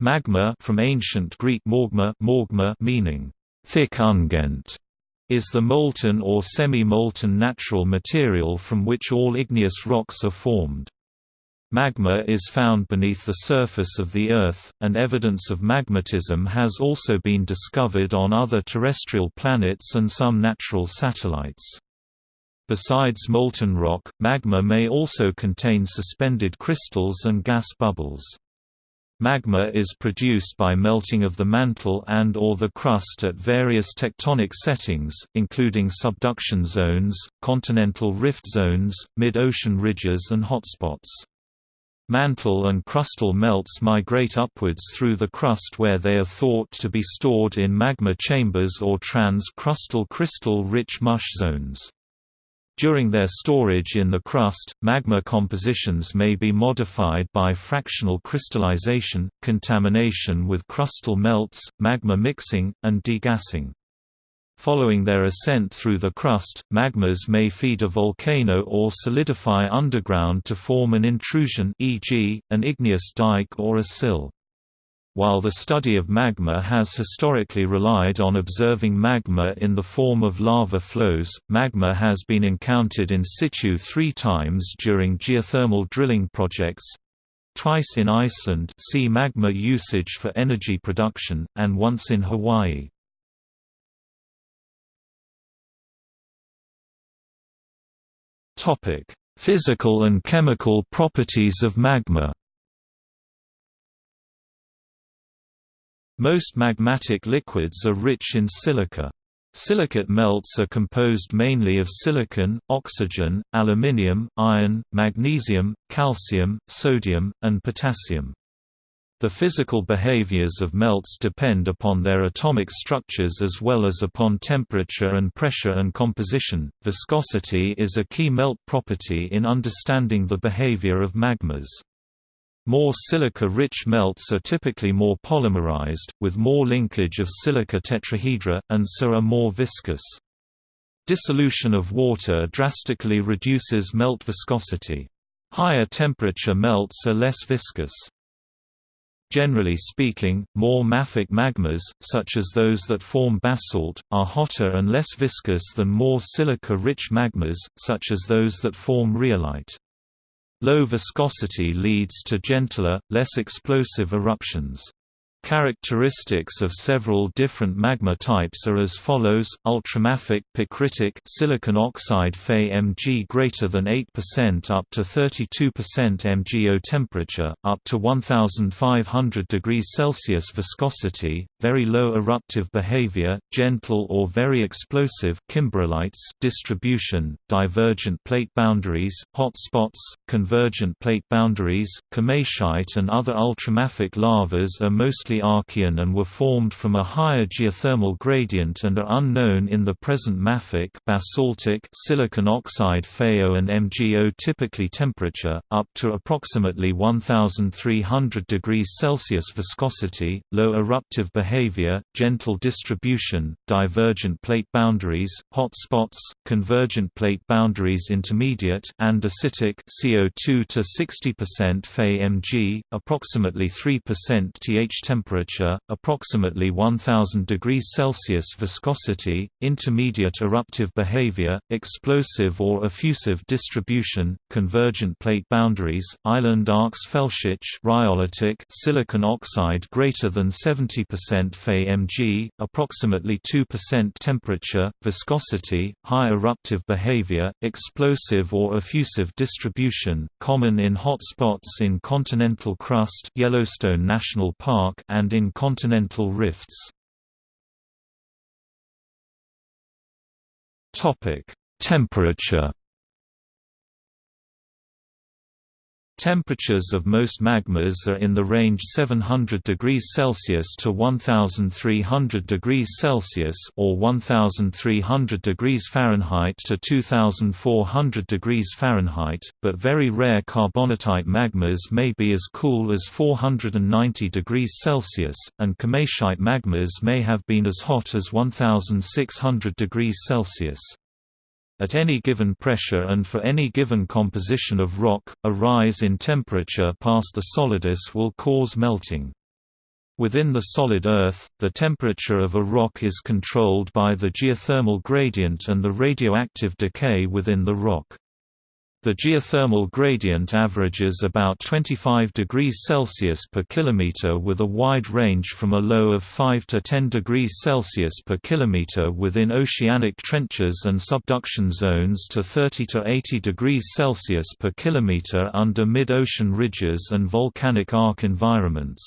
Magma from ancient Greek morgma, morgma meaning thick unguent, is the molten or semi-molten natural material from which all igneous rocks are formed. Magma is found beneath the surface of the Earth, and evidence of magmatism has also been discovered on other terrestrial planets and some natural satellites. Besides molten rock, magma may also contain suspended crystals and gas bubbles. Magma is produced by melting of the mantle and or the crust at various tectonic settings, including subduction zones, continental rift zones, mid-ocean ridges and hotspots. Mantle and crustal melts migrate upwards through the crust where they are thought to be stored in magma chambers or trans-crustal crystal-rich mush zones. During their storage in the crust, magma compositions may be modified by fractional crystallization, contamination with crustal melts, magma mixing, and degassing. Following their ascent through the crust, magmas may feed a volcano or solidify underground to form an intrusion e.g., an igneous dike or a sill. While the study of magma has historically relied on observing magma in the form of lava flows, magma has been encountered in situ three times during geothermal drilling projects twice in Iceland see magma usage for energy production, and once in Hawaii. Physical and chemical properties of magma Most magmatic liquids are rich in silica. Silicate melts are composed mainly of silicon, oxygen, aluminium, iron, magnesium, calcium, sodium, and potassium. The physical behaviors of melts depend upon their atomic structures as well as upon temperature and pressure and composition. Viscosity is a key melt property in understanding the behavior of magmas. More silica-rich melts are typically more polymerized, with more linkage of silica tetrahedra, and so are more viscous. Dissolution of water drastically reduces melt viscosity. Higher temperature melts are less viscous. Generally speaking, more mafic magmas, such as those that form basalt, are hotter and less viscous than more silica-rich magmas, such as those that form rhyolite. Low viscosity leads to gentler, less explosive eruptions. Characteristics of several different magma types are as follows: ultramafic picritic silicon oxide Fe Mg greater than 8% up to 32% MgO temperature, up to 1500 degrees Celsius viscosity, very low eruptive behavior, gentle or very explosive kimberlites distribution, divergent plate boundaries, hot spots, convergent plate boundaries, komatiite and other ultramafic lavas are mostly Archean and were formed from a higher geothermal gradient and are unknown in the present mafic basaltic silicon oxide FeO and MgO typically temperature, up to approximately 1300 degrees Celsius viscosity, low eruptive behavior, gentle distribution, divergent plate boundaries, hot spots, convergent plate boundaries intermediate and acidic CO2 to 60% Fe Mg, approximately 3% Th temperature temperature, approximately 1000 degrees Celsius viscosity, intermediate eruptive behavior, explosive or effusive distribution, convergent plate boundaries, island arcs Felsic rhyolitic silicon oxide greater than 70% Fe Mg, approximately 2% temperature, viscosity, high eruptive behavior, explosive or effusive distribution, common in hot spots in continental crust Yellowstone National Park and in continental rifts. Temperature Temperatures of most magmas are in the range 700 degrees Celsius to 1300 degrees Celsius or 1300 degrees Fahrenheit to 2400 degrees Fahrenheit, but very rare carbonatite magmas may be as cool as 490 degrees Celsius, and komatiite magmas may have been as hot as 1600 degrees Celsius. At any given pressure and for any given composition of rock, a rise in temperature past the solidus will cause melting. Within the solid Earth, the temperature of a rock is controlled by the geothermal gradient and the radioactive decay within the rock. The geothermal gradient averages about 25 degrees Celsius per kilometer with a wide range from a low of 5 to 10 degrees Celsius per kilometer within oceanic trenches and subduction zones to 30 to 80 degrees Celsius per kilometer under mid-ocean ridges and volcanic arc environments.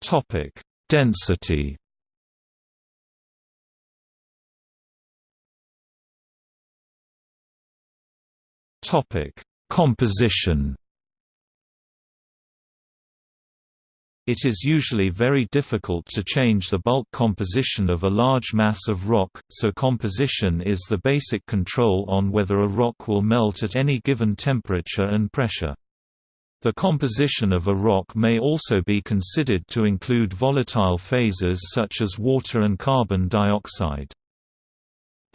Topic: Density Topic: Composition. It is usually very difficult to change the bulk composition of a large mass of rock, so composition is the basic control on whether a rock will melt at any given temperature and pressure. The composition of a rock may also be considered to include volatile phases such as water and carbon dioxide.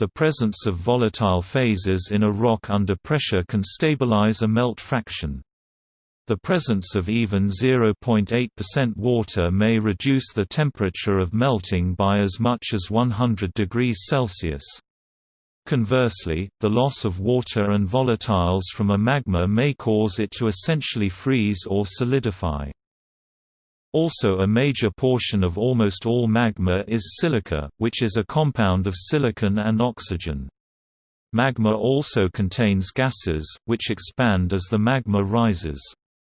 The presence of volatile phases in a rock under pressure can stabilize a melt fraction. The presence of even 0.8% water may reduce the temperature of melting by as much as 100 degrees Celsius. Conversely, the loss of water and volatiles from a magma may cause it to essentially freeze or solidify. Also a major portion of almost all magma is silica, which is a compound of silicon and oxygen. Magma also contains gases, which expand as the magma rises.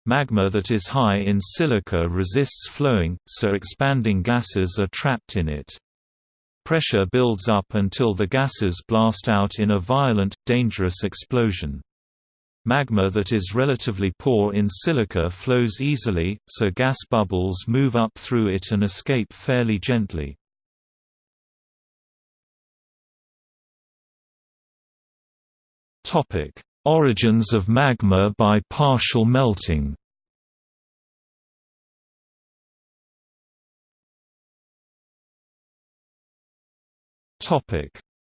Magma that is high in silica resists flowing, so expanding gases are trapped in it. Pressure builds up until the gases blast out in a violent, dangerous explosion. Magma that is relatively poor in silica flows easily, so gas bubbles move up through it and escape fairly gently. Origins of magma by partial melting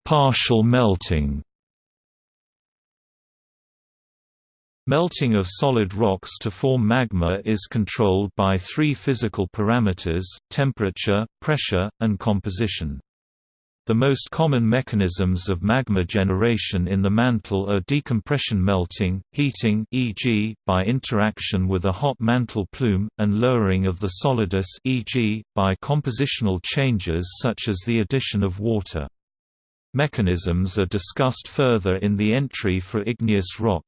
Partial melting Melting of solid rocks to form magma is controlled by three physical parameters, temperature, pressure, and composition. The most common mechanisms of magma generation in the mantle are decompression melting, heating e.g., by interaction with a hot mantle plume, and lowering of the solidus e.g., by compositional changes such as the addition of water. Mechanisms are discussed further in the entry for igneous rock.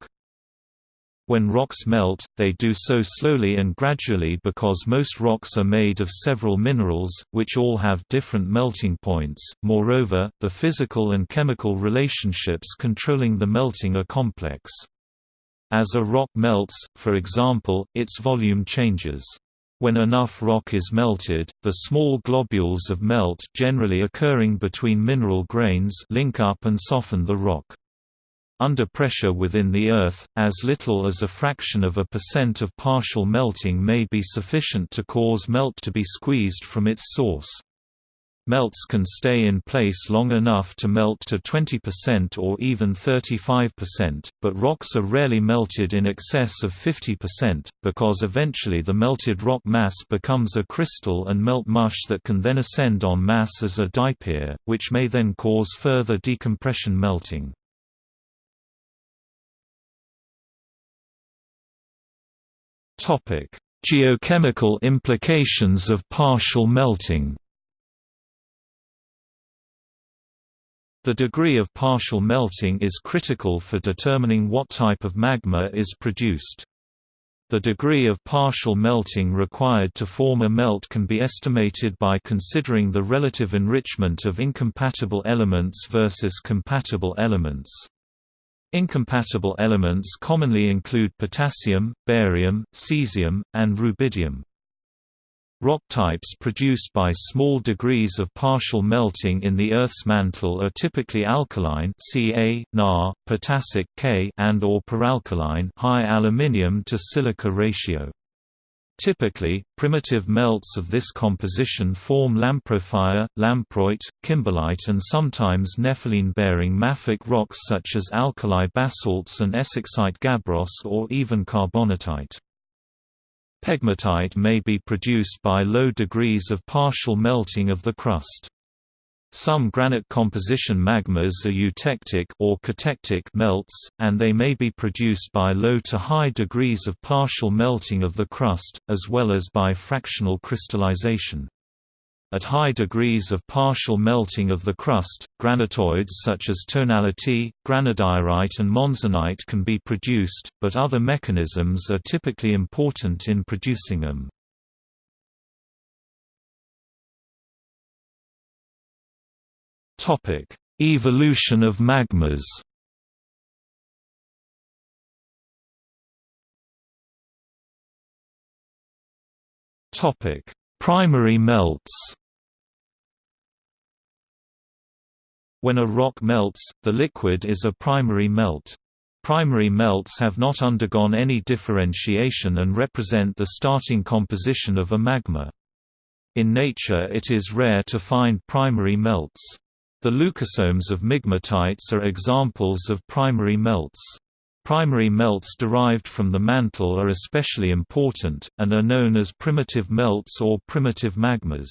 When rocks melt, they do so slowly and gradually because most rocks are made of several minerals, which all have different melting points. Moreover, the physical and chemical relationships controlling the melting are complex. As a rock melts, for example, its volume changes. When enough rock is melted, the small globules of melt generally occurring between mineral grains link up and soften the rock. Under pressure within the Earth, as little as a fraction of a percent of partial melting may be sufficient to cause melt to be squeezed from its source. Melts can stay in place long enough to melt to 20% or even 35%, but rocks are rarely melted in excess of 50%, because eventually the melted rock mass becomes a crystal and melt mush that can then ascend on mass as a diapir, which may then cause further decompression melting. Topic: Geochemical implications of partial melting. The degree of partial melting is critical for determining what type of magma is produced. The degree of partial melting required to form a melt can be estimated by considering the relative enrichment of incompatible elements versus compatible elements. Incompatible elements commonly include potassium, barium, cesium, and rubidium. Rock types produced by small degrees of partial melting in the Earth's mantle are typically alkaline Ca, Na, potassic K, and or peralkaline high aluminium to silica ratio. Typically, primitive melts of this composition form lamprophyre, lamproite, kimberlite and sometimes nepheline-bearing mafic rocks such as alkali basalts and essexite gabbros or even carbonatite. Pegmatite may be produced by low degrees of partial melting of the crust. Some granite composition magmas are eutectic or cotectic melts, and they may be produced by low to high degrees of partial melting of the crust, as well as by fractional crystallization. At high degrees of partial melting of the crust, granitoids such as tonalite, granodiorite and monzonite can be produced, but other mechanisms are typically important in producing them. Topic: Evolution of magmas. Topic: Primary melts. When a rock melts, the liquid is a primary melt. Primary melts have not undergone any differentiation and represent the starting composition of a magma. In nature it is rare to find primary melts. The leucosomes of migmatites are examples of primary melts. Primary melts derived from the mantle are especially important, and are known as primitive melts or primitive magmas.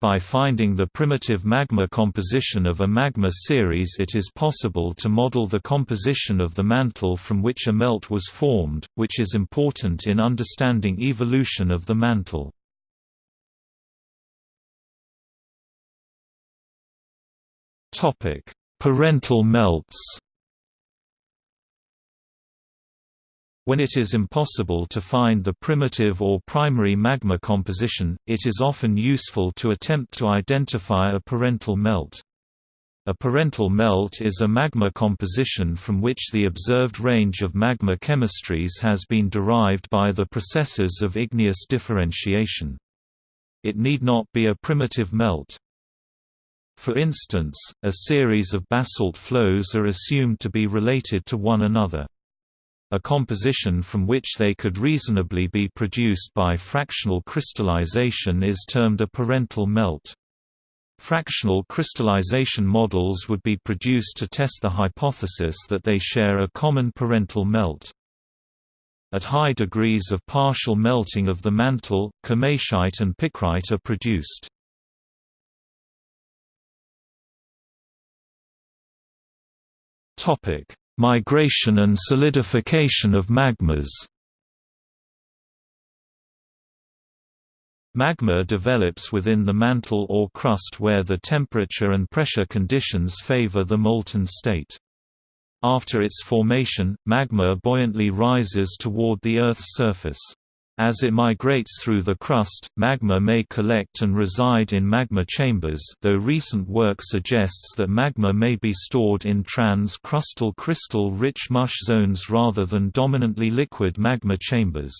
By finding the primitive magma composition of a magma series it is possible to model the composition of the mantle from which a melt was formed, which is important in understanding evolution of the mantle. Topic: Parental melts. When it is impossible to find the primitive or primary magma composition, it is often useful to attempt to identify a parental melt. A parental melt is a magma composition from which the observed range of magma chemistries has been derived by the processes of igneous differentiation. It need not be a primitive melt. For instance, a series of basalt flows are assumed to be related to one another. A composition from which they could reasonably be produced by fractional crystallization is termed a parental melt. Fractional crystallization models would be produced to test the hypothesis that they share a common parental melt. At high degrees of partial melting of the mantle, komatiite and picrite are produced. Topic: Migration and solidification of magmas. Magma develops within the mantle or crust where the temperature and pressure conditions favor the molten state. After its formation, magma buoyantly rises toward the Earth's surface. As it migrates through the crust, magma may collect and reside in magma chambers though recent work suggests that magma may be stored in trans-crustal crystal-rich mush zones rather than dominantly liquid magma chambers.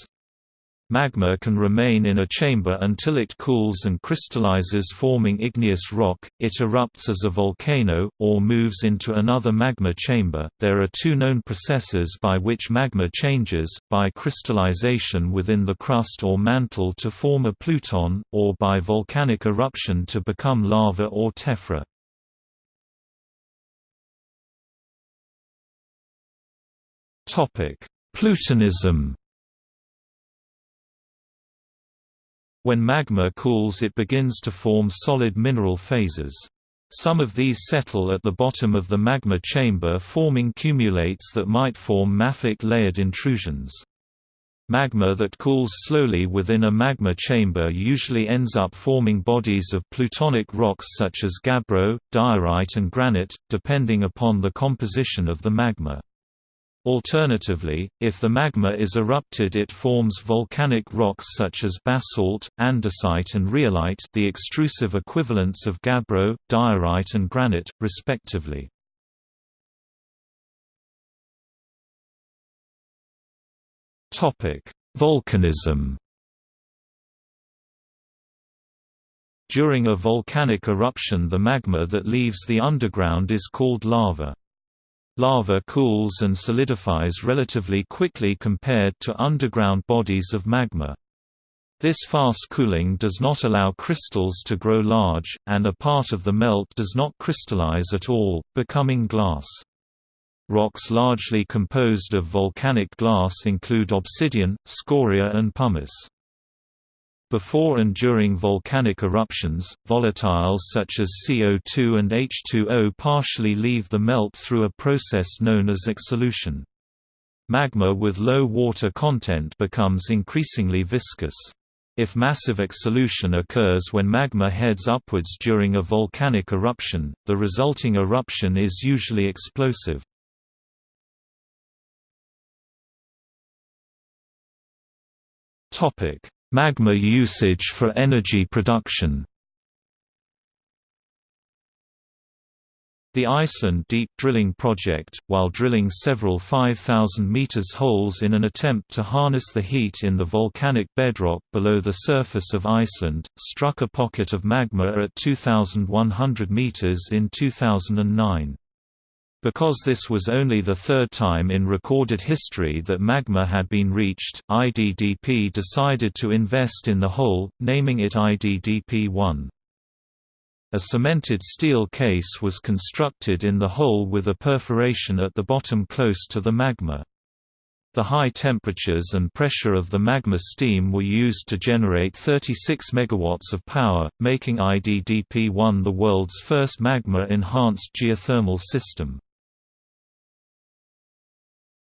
Magma can remain in a chamber until it cools and crystallizes forming igneous rock, it erupts as a volcano, or moves into another magma chamber. There are two known processes by which magma changes, by crystallization within the crust or mantle to form a pluton, or by volcanic eruption to become lava or tephra. Plutonism When magma cools it begins to form solid mineral phases. Some of these settle at the bottom of the magma chamber forming cumulates that might form mafic layered intrusions. Magma that cools slowly within a magma chamber usually ends up forming bodies of plutonic rocks such as gabbro, diorite and granite, depending upon the composition of the magma. Alternatively, if the magma is erupted it forms volcanic rocks such as basalt, andesite and rhyolite the extrusive equivalents of gabbro, diorite and granite, respectively. Volcanism During a volcanic eruption the magma that leaves the underground is called lava. Lava cools and solidifies relatively quickly compared to underground bodies of magma. This fast cooling does not allow crystals to grow large, and a part of the melt does not crystallize at all, becoming glass. Rocks largely composed of volcanic glass include obsidian, scoria and pumice. Before and during volcanic eruptions, volatiles such as CO2 and H2O partially leave the melt through a process known as exsolution. Magma with low water content becomes increasingly viscous. If massive exsolution occurs when magma heads upwards during a volcanic eruption, the resulting eruption is usually explosive. Topic: Magma usage for energy production The Iceland Deep Drilling Project, while drilling several 5,000 meters holes in an attempt to harness the heat in the volcanic bedrock below the surface of Iceland, struck a pocket of magma at 2,100 meters in 2009. Because this was only the third time in recorded history that magma had been reached, IDDP decided to invest in the hole, naming it IDDP-1. A cemented steel case was constructed in the hole with a perforation at the bottom close to the magma. The high temperatures and pressure of the magma steam were used to generate 36 MW of power, making IDDP-1 the world's first magma-enhanced geothermal system.